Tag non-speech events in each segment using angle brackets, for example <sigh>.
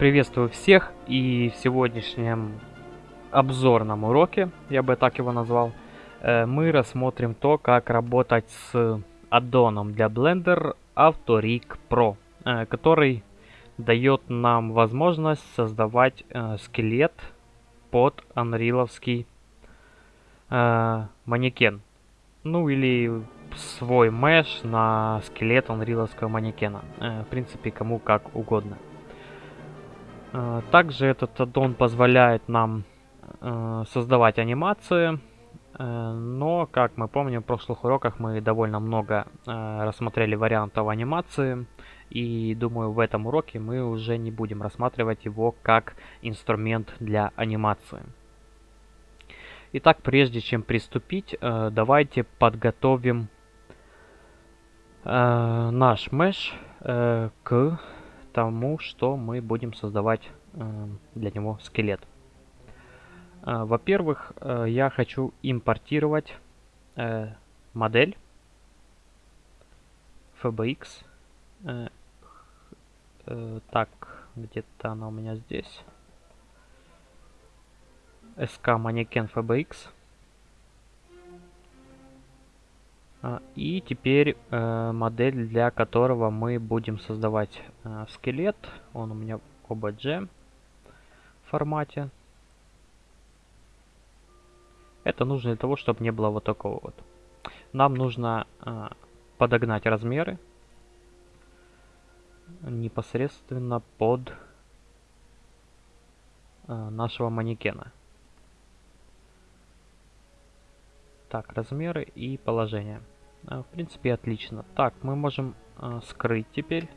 Приветствую всех и в сегодняшнем обзорном уроке, я бы так его назвал, э, мы рассмотрим то, как работать с аддоном для Blender AutoRig Pro, э, который дает нам возможность создавать э, скелет под анриловский манекен. Ну или свой меш на скелет анриловского манекена. В принципе, кому как угодно. Э, также этот аддон позволяет нам э, создавать анимации, э, но, как мы помним, в прошлых уроках мы довольно много рассмотрели вариантов анимации, и думаю, в этом уроке мы уже не будем рассматривать его как инструмент для анимации. Итак, прежде чем приступить, давайте подготовим наш меш к тому, что мы будем создавать э, для него скелет. Э, Во-первых, э, я хочу импортировать модель FBX. Так, где-то она у меня здесь. SK манекен FBX. И теперь э, модель, для которого мы будем создавать э, скелет. Он у меня в OBJ формате. Это нужно для того, чтобы не было вот такого вот. Нам нужно э, подогнать размеры непосредственно под нашего манекена. Так, размеры и положение. А, в принципе, отлично. Так, мы можем э, скрыть теперь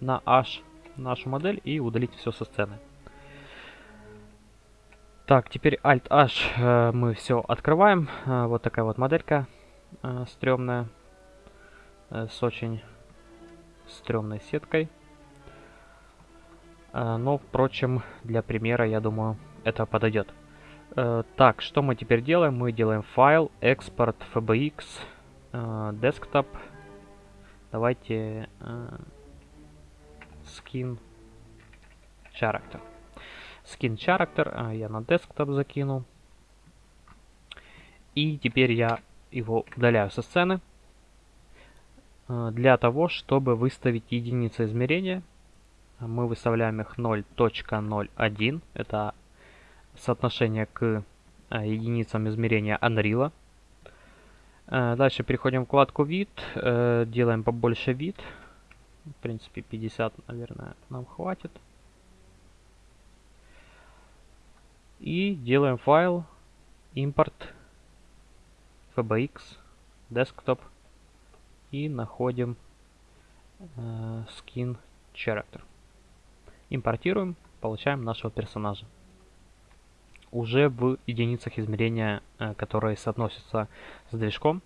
на H нашу модель и удалить все со сцены. Так, теперь Alt-H э, мы все открываем. Э, вот такая вот моделька стрёмная. Э, с очень стрёмной сеткой. Но, впрочем, для примера, я думаю, это подойдет. Э, так, что мы теперь делаем? Мы делаем файл, экспорт, FBX, desktop. Давайте э, skin character. Skin character я на desktop закину. И теперь я его удаляю со сцены. Э, для того, чтобы выставить единицы измерения, мы выставляем их 0.01. Это соотношение к э, единицам измерения Unreal. Э, дальше переходим в вкладку вид, э, делаем побольше вид. В принципе 50, наверное, нам хватит. И делаем файл импорт fbx desktop и находим skin character. Импортируем, получаем нашего персонажа уже в единицах измерения, э, которые соотносятся с движком.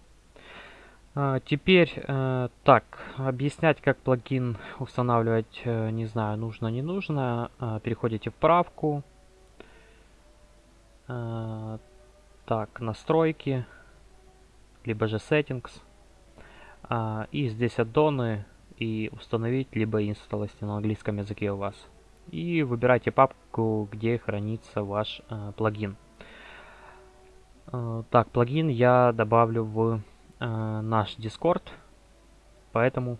А, теперь, э, так, объяснять, как плагин устанавливать, э, не знаю, нужно, не нужно. А, переходите в правку. А, так, настройки, либо же settings. И здесь аддоны и установить, либо install, если на английском языке у вас и выбирайте папку, где хранится ваш э, плагин. Э, так, плагин я добавлю в э, наш Discord, поэтому,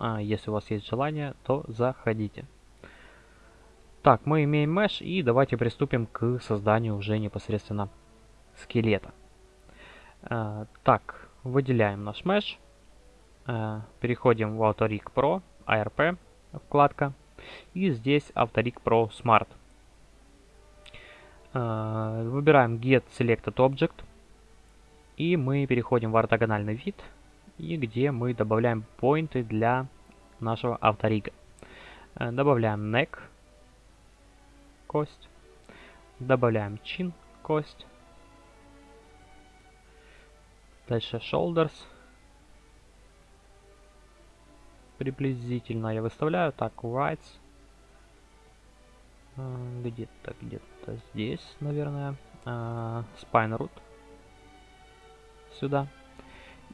э, если у вас есть желание, то заходите. Так, мы имеем mesh и давайте приступим к созданию уже непосредственно скелета. Э, так, выделяем наш mesh, э, переходим в AutoRig Pro, ARP вкладка. И здесь Autorig Pro Smart. А, выбираем Get Selected Object. И мы переходим в ортогональный вид. И где мы добавляем поинты для нашего авторига. А, добавляем neck, кость. Добавляем chin, кость. Дальше shoulders приблизительно я выставляю. Так, rights. А, где-то, где-то здесь, наверное. Uh, spine root. Сюда.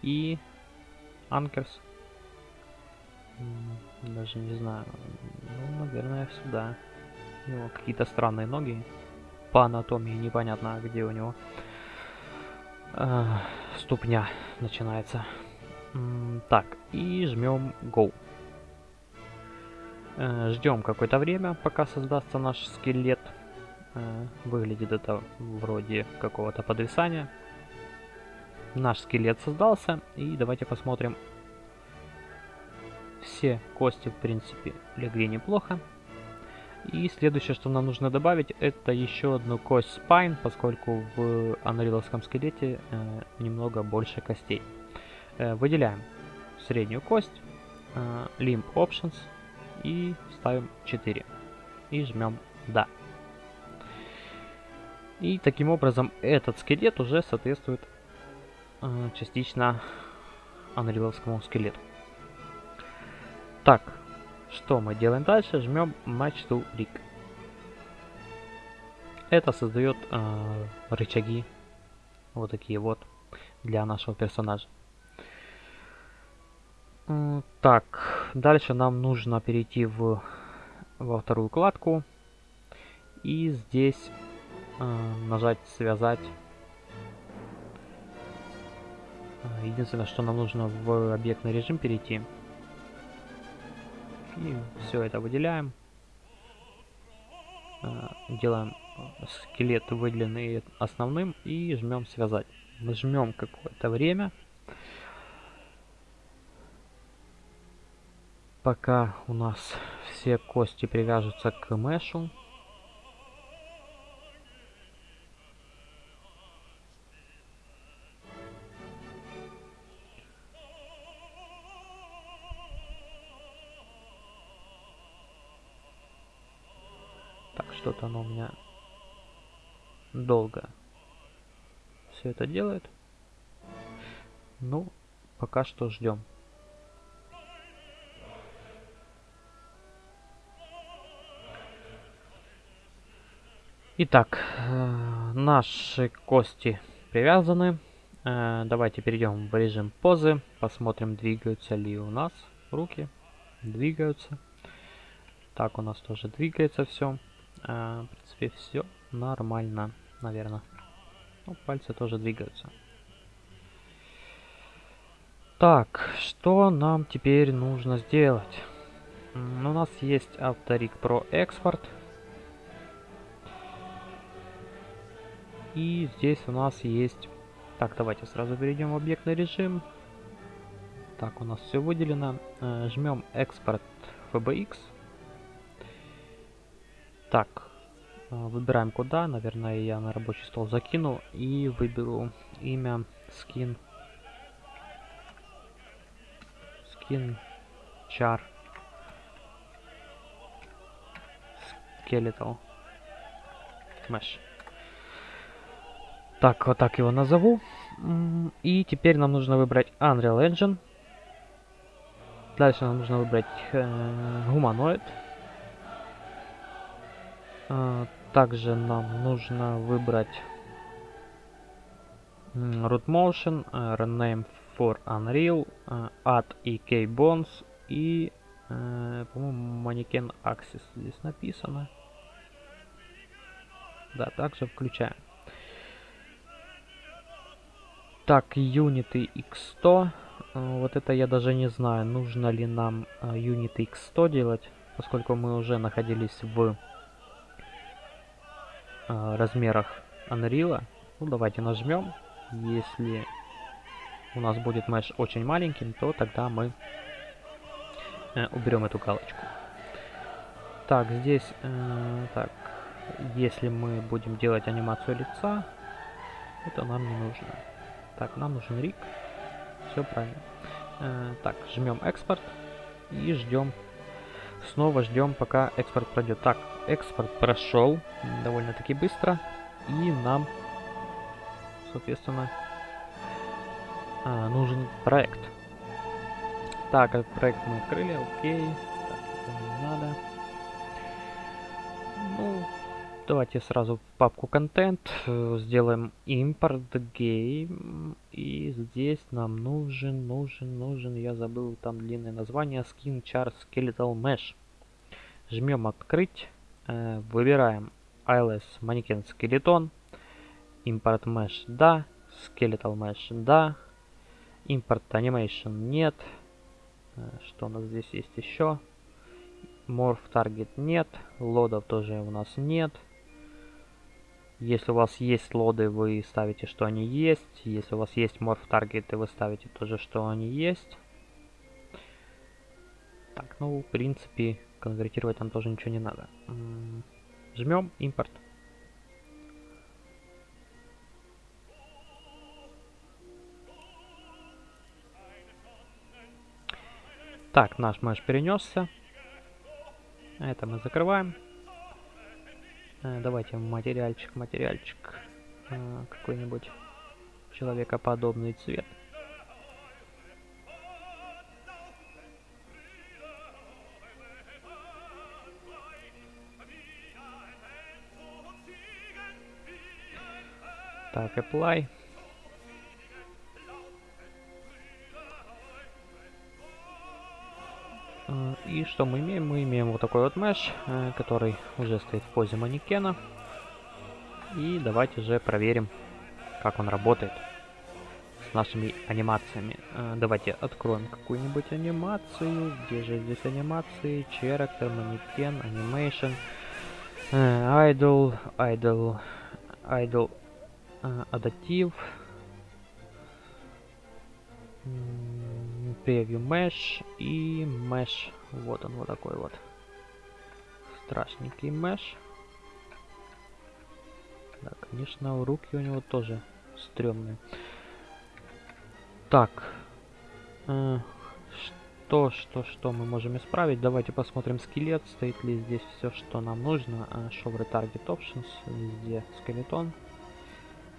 И anchors. Даже не знаю. Ну, наверное, сюда. У него какие-то странные ноги. По анатомии непонятно, где у него э, ступня начинается. Так, и жмем Go. Э, ждем какое-то время, пока создастся наш скелет. Э, выглядит это вроде какого-то подвисания. Наш скелет создался, и давайте посмотрим. Все кости, в принципе, легли неплохо. И следующее, что нам нужно добавить, это еще одну кость spine, поскольку в анриловском скелете э, немного больше костей. Э, выделяем среднюю кость, э, limb options и ставим 4. И жмем да. И таким образом этот скелет уже соответствует э, частично анриловскому скелету. Так, что мы делаем дальше? Жмем Match to Rig. Это создает э, рычаги вот такие вот для нашего персонажа. Так, дальше нам нужно перейти в, во вторую кладку. И здесь э, нажать «Связать». Единственное, что нам нужно в объектный режим перейти. И все это выделяем. Э, делаем скелет выделенный основным и жмем «Связать». Жмем какое-то время. Пока у нас все кости привяжутся к мешу. Так, что-то оно у меня долго все это делает. Ну, пока что ждем. Итак, э, наши кости привязаны. Э, давайте перейдем в режим позы. Посмотрим, двигаются ли у нас руки. Двигаются. Так, у нас тоже двигается все. Э, в принципе, все нормально, наверное. Ну, пальцы тоже двигаются. Так, что нам теперь нужно сделать? У нас есть Авторик Pro Export. И здесь у нас есть... Так, давайте сразу перейдем в объектный режим. Так, у нас все выделено. Э, жмем экспорт FBX. Так, э, выбираем куда. Наверное, я на рабочий стол закину. И выберу имя skin. Skin char. Skeletal mesh. Так, вот так его назову. И теперь нам нужно выбрать Unreal Engine. Дальше нам нужно выбрать э, гуманоид. Э, также нам нужно выбрать root motion, э, rename for Unreal, э, add EK bones и, э, по-моему, mannequin axis здесь написано. Да, также включаем. Так, юниты x100. Э, вот это я даже не знаю, нужно ли нам э, юниты x100 делать, поскольку мы уже находились в э, размерах Unreal. Ну, давайте нажмем. Если у нас будет меш очень маленьким, то тогда мы уберем эту галочку. Так, здесь, э, так, если мы будем делать анимацию лица, это нам не нужно. Так, нам нужен рик. Все правильно. Э, так, жмем экспорт и ждем. Снова ждем, пока экспорт пройдет. Так, экспорт прошел довольно-таки быстро. И нам, соответственно, а, нужен проект. Так, проект мы открыли, окей. Так, это не надо. Давайте сразу папку контент э, сделаем импорт game. И здесь нам нужен, нужен, нужен, я забыл там длинное название, skin char skeletal mesh. Жмем открыть. Э, выбираем ILS манекен скелетон. Import Mesh да. Skeletal Mesh да. Import Animation нет. Э, что у нас здесь есть еще? Morph Target нет. Лодов тоже у нас нет. Если у вас есть лоды, вы ставите, что они есть. Если у вас есть Morph Target, вы ставите тоже, что они есть. Так, ну, в принципе, конвертировать там тоже ничего не надо. Жмем импорт. Так, наш меш перенесся. Это мы закрываем. Э, давайте материальчик, материальчик. Э, какой-нибудь человекоподобный цвет. Так, apply. И что мы имеем? Мы имеем вот такой вот меш, э, который уже стоит в позе манекена. И давайте же проверим, как он работает с нашими анимациями. Э, давайте откроем какую-нибудь анимацию. Где же здесь анимации? Character, манекен, animation, idle, idle, idle, адаптив, превью mesh и mesh. Вот он, вот такой вот. Страшненький mesh. Да, конечно, руки у него тоже стрёмные. Так. Э, что, что, что мы можем исправить? Давайте посмотрим скелет. Стоит ли здесь все, что нам нужно. Э, show Retarget Options. Везде скелетон.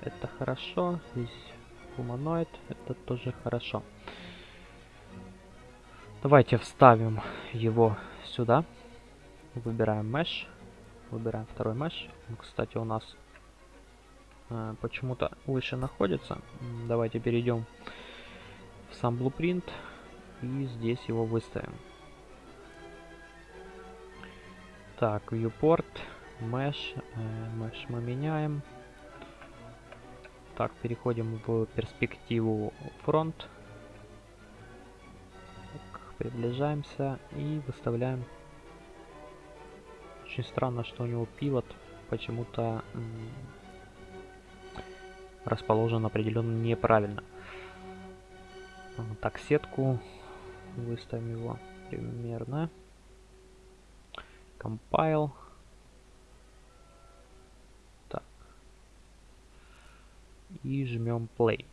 Это хорошо. Здесь гуманоид. Это тоже хорошо. Давайте вставим его сюда. Выбираем mesh. Выбираем второй mesh. Он, кстати, у нас э, почему-то выше находится. Давайте перейдем в сам blueprint и здесь его выставим. Так, viewport, mesh, э, mesh мы меняем. Так, переходим в перспективу фронт. Так, приближаемся и выставляем. Очень странно, что у него пивот почему-то расположен определенно неправильно. Так, сетку выставим его примерно. Compile. и жмем play.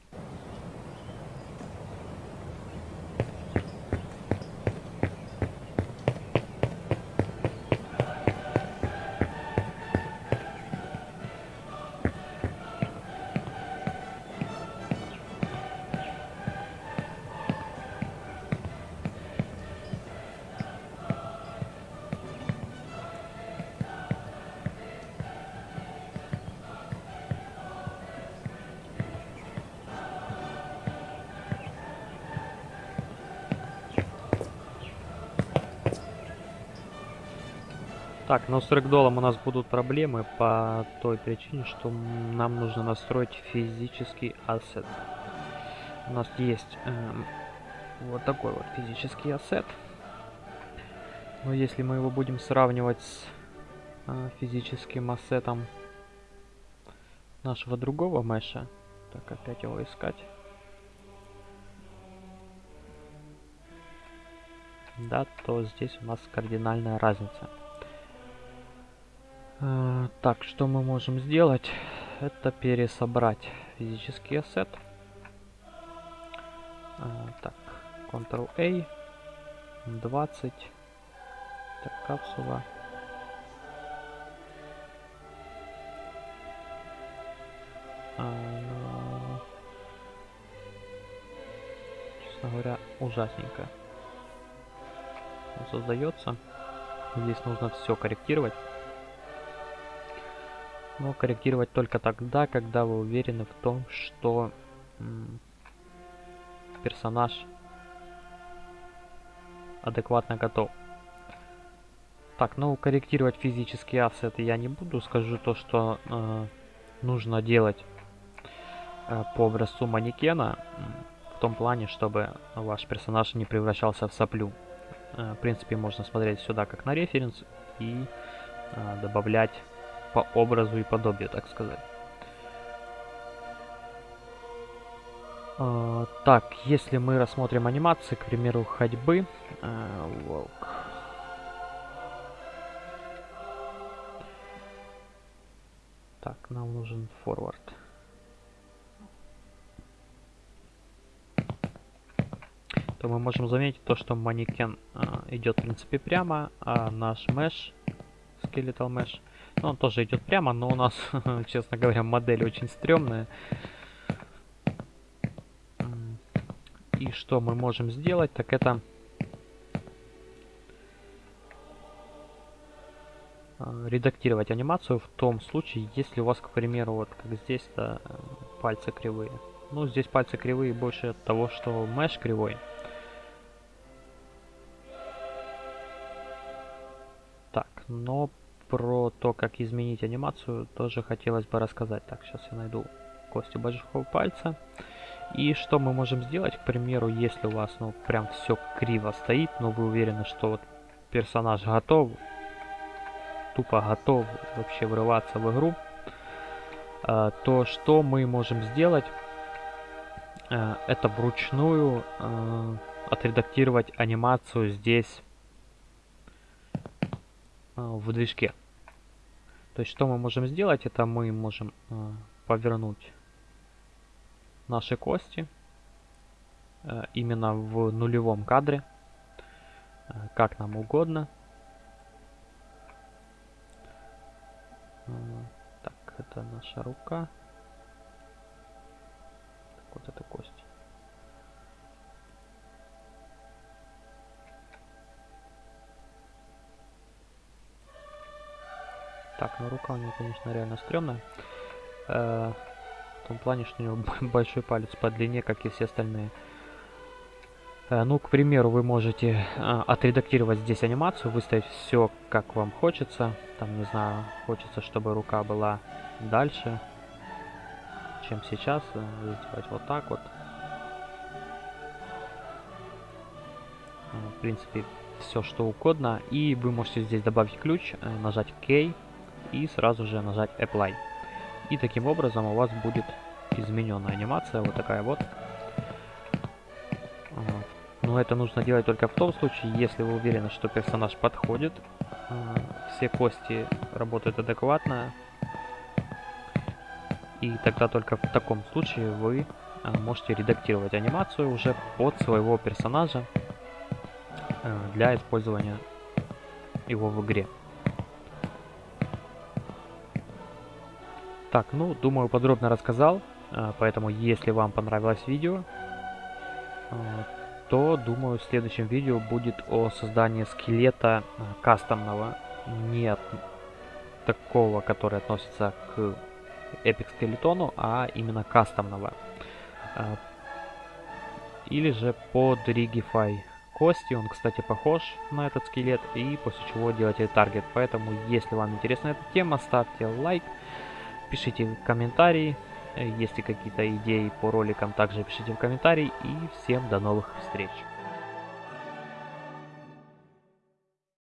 Так, но с рэгдолом у нас будут проблемы по той причине, что нам нужно настроить физический ассет. У нас есть э, вот такой вот физический ассет. Но если мы его будем сравнивать с э, физическим ассетом нашего другого меша, так опять его искать. Да, то здесь у нас кардинальная разница. А, так, что мы можем сделать? Это пересобрать физический ассет. А, так, Ctrl-A, 20, так, капсула. А, ну, честно говоря, ужасненько. Создается. Здесь нужно все корректировать но корректировать только тогда, когда вы уверены в том, что персонаж адекватно готов. Так, ну корректировать физические ассеты я не буду. Скажу то, что э, нужно делать э, по образцу манекена. В том плане, чтобы ваш персонаж не превращался в соплю. Э, в принципе, можно смотреть сюда как на референс и э, добавлять по образу и подобию, так сказать. Uh, так, если мы рассмотрим анимации, к примеру, ходьбы, walk. Так, нам нужен форвард. То мы можем заметить то, что манекен uh, идет в принципе прямо, а наш skeletal mesh, ну, он тоже идет прямо, но у нас, <laughs> честно говоря, модель очень стрёмная. И что мы можем сделать, так это... А, редактировать анимацию в том случае, если у вас, к примеру, вот как здесь-то пальцы кривые. Ну, здесь пальцы кривые больше от того, что меш кривой. Так, но про то, как изменить анимацию, тоже хотелось бы рассказать. Так, сейчас я найду кости большого пальца. И что мы можем сделать, к примеру, если у вас, ну, прям все криво стоит, но вы уверены, что вот персонаж готов, тупо готов вообще врываться в игру, э, то что мы можем сделать, э, это вручную э, отредактировать анимацию здесь в движке. То есть что мы можем сделать, это мы можем повернуть наши кости э, именно в нулевом кадре, э, как нам угодно. Э, так, это наша рука. Так, вот эта кость. Так, ну рука у нее, конечно, реально стрёмная том плане, что у него <laughs> большой палец по длине, как и все остальные. Э, ну, к примеру, вы можете а, отредактировать здесь анимацию, выставить все, как вам хочется. Там, не знаю, хочется, чтобы рука была дальше, чем сейчас. Э, сделать вот так вот. Э, в принципе, все что угодно. И вы можете здесь добавить ключ, нажать K и сразу же нажать Apply. И таким образом у вас будет измененная анимация, вот такая вот. Но это нужно делать только в том случае, если вы уверены, что персонаж подходит, а, все кости работают адекватно, и тогда только в таком случае вы а, можете редактировать анимацию уже под своего персонажа а, для использования его в игре. Так, ну, думаю, подробно рассказал. А, поэтому, если вам понравилось видео, а, то, думаю, в следующем видео будет о создании скелета а, кастомного. Не такого, который относится к Epic скелетону, а именно кастомного. Или же под Rigify кости. Он, кстати, похож на этот скелет. И после чего делаете таргет. Поэтому, если вам интересна эта тема, ставьте лайк. Пишите комментарии, если какие-то идеи по роликам, также пишите в комментарии. И всем до новых встреч.